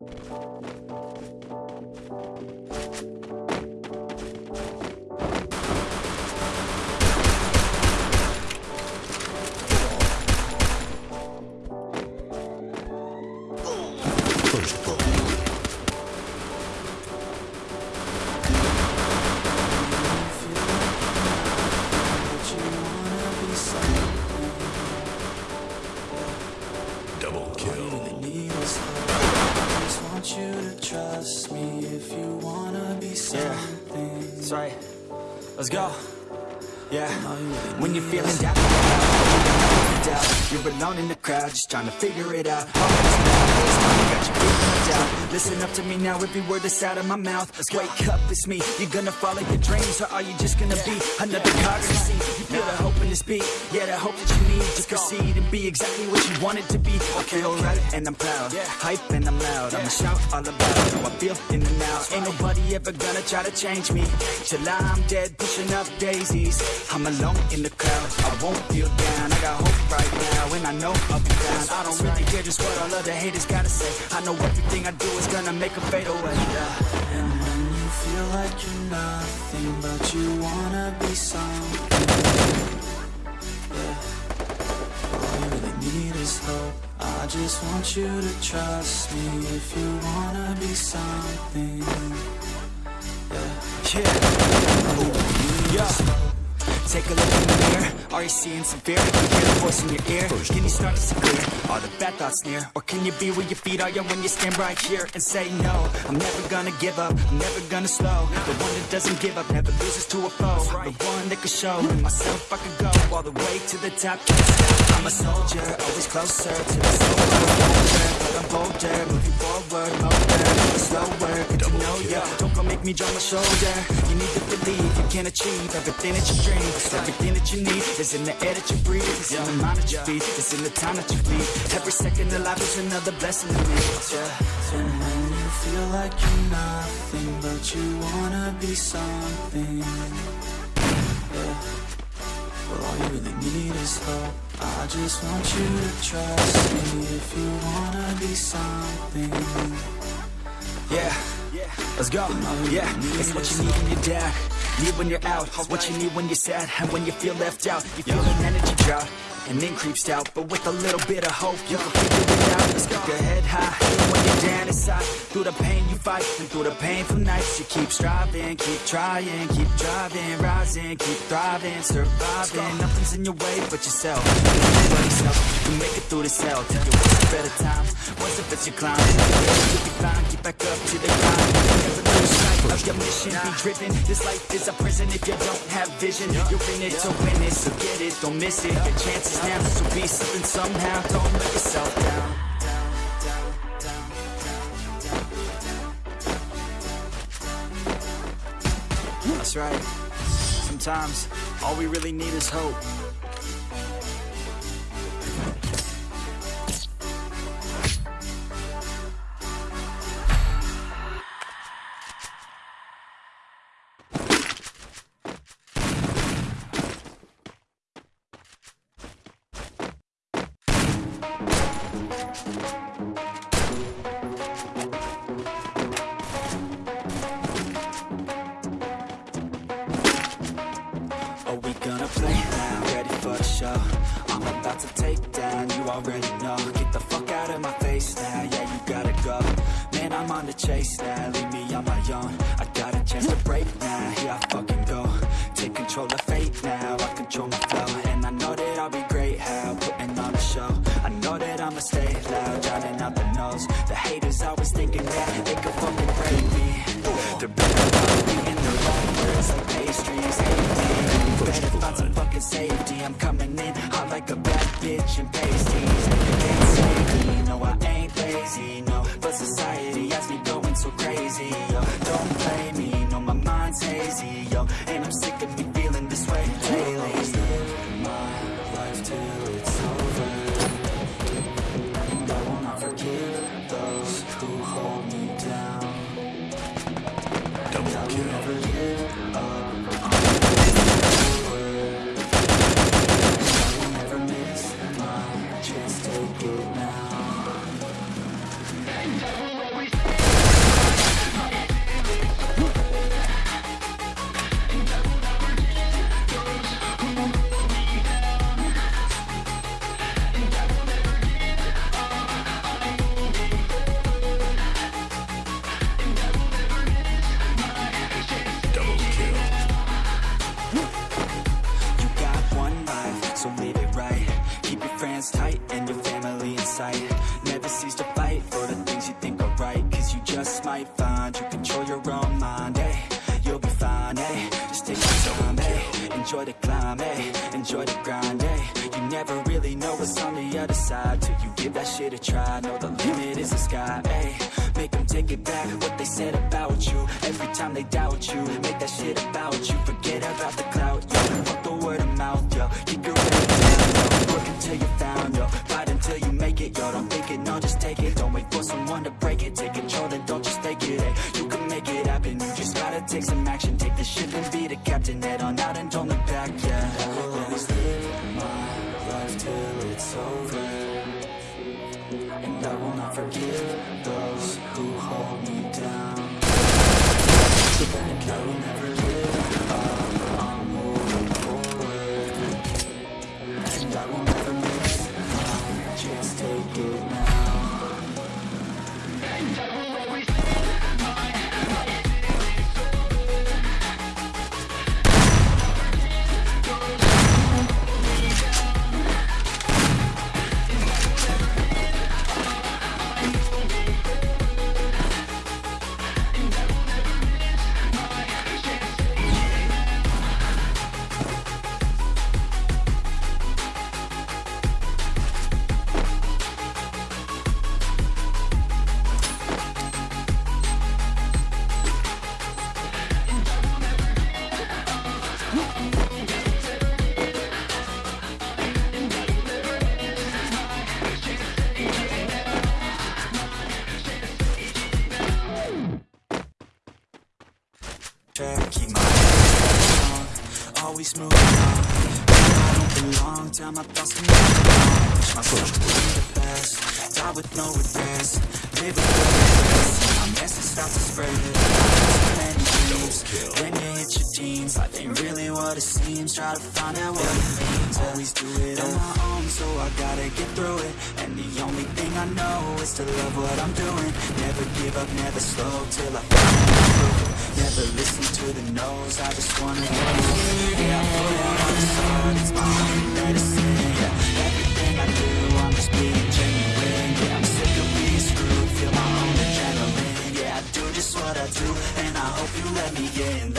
First trust me if you wanna be something. That's right. Let's go. Yeah. All you really When you're feeling down, you're alone in the crowd, just trying to figure it out. All that's now got you Listen up to me now, every word that's out of my mouth. Wake up, it's me. You're gonna follow your dreams, or are you just gonna be another cog in the scene? You feel the hope in this beat, yeah, the hope that you need to proceed and be exactly what you want it to be. I feel right and I'm proud, hype and I'm loud. I'ma shout all about how I feel in the now. Ain't nobody ever gonna try to change me till I'm dead, pushing up daisies. I'm alone in the crowd, I won't feel down. I got hope right now, and I know I'll be down. I don't really care just what all of the haters gotta say. I know everything I do is gonna make them fade away. And when you feel like you're nothing, but you wanna be something. All you really need is hope. I just want you to trust me if you wanna be something. Yeah. Yeah. Yeah. Take a look in the mirror. Are you seeing some fear? Can you hear the voice in your ear? Can you start to see clear? Are the bad thoughts near? Or can you be where your feet are? Yeah, when you stand right here and say no. I'm never gonna give up. I'm never gonna slow. The one that doesn't give up never loses to a foe. The one that could show myself I can go all the way to the top. Can't stop. I'm a soldier, always closer to the soldier. I'm bolder, moving forward, never slower. Good to know ya. Don't go make me drop my shoulder. You need to believe you can achieve everything that you dream. Everything that you need is in the air that you breathe. It's in the mind that you feed. It's in the time that you lead. Every second of life is another blessing to me. And when you feel like you're nothing, but you wanna be something. Well, all you really need is hope. I just want you to trust me if you wanna be something. Yeah, let's go. Yeah, it's what you need when you're down. Need when you're out. It's what you need when you're sad and when you feel left out. You feel an energy drought. And then creeps out, but with a little bit of hope, you can figure. Let's go. Your head high, even when you're down inside. Through the pain you fight, and through the painful nights, you keep striving, keep trying, keep driving, rising, keep thriving, surviving. Nothing's in your way but yourself. Help. You make it through this hell. Tell you what's a better time. Once if it's your climb, you'll be fine. Get back up to the grind. Never lose sight of your mission. Be driven. This life is a prison if you don't have vision. You're in it to win it, so get it, don't miss it. Your chances now, so be something somehow. Don't let yourself down. Right. Sometimes all we really need is hope. Are play now? Ready for the show? I'm about to take down, you already know Get the fuck out of my face now, yeah you gotta go Man, I'm on the chase now, leave me on my own I got a chance to break now, coming in hot like a bad bitch and pasties. Can't save me, no I ain't lazy, no. But society has me going so crazy, yo. Don't blame me, no my mind's hazy, yo. And I'm sick of me feeling this way lately. My life till it's over hands tight and your family in sight Never cease to fight for the things you think are right Cause you just might find you control your own mind, eh? You'll be fine, eh? Just take your time, eh? Enjoy the climb, eh? Enjoy the grind, eh? You never really know what's on the other side Till you give that shit a try Know the limit is the sky, eh? Make them take it back, what they said about you Every time they doubt you Make that shit about you Forget about the clout, yo Fuck the word of mouth, yo Keep your until you found, yo Fight until you make it, yo Don't think it, no, just take it. Don't wait for someone to break it. Take control, then don't just take it, hey You can make it happen. You just gotta take some action. Take the ship and be the captain. Head on out and don't look back, yeah. I will always live my life till it's over. And I will not forgive those who hold me down. I will never keep my head on, always moving on. I don't belong, tell my thoughts to move on. Push the past, die with no regrets. Live with no regrets, my message start to spread. Dreams, when you hit your teens, life ain't really what it seems. Try to find out what it means. Always do it on my own, so I gotta get through it. And the only thing I know is to love what I'm doing. Never give up, never slow till I it. Never listen to the no's, I just wanna know Yeah, I put it on the side, it's my only medicine Yeah, everything I do, I'm just being genuine. Yeah, I'm sick of being screwed, feel my own adrenaline. Yeah, I do just what I do, and I hope you let me in,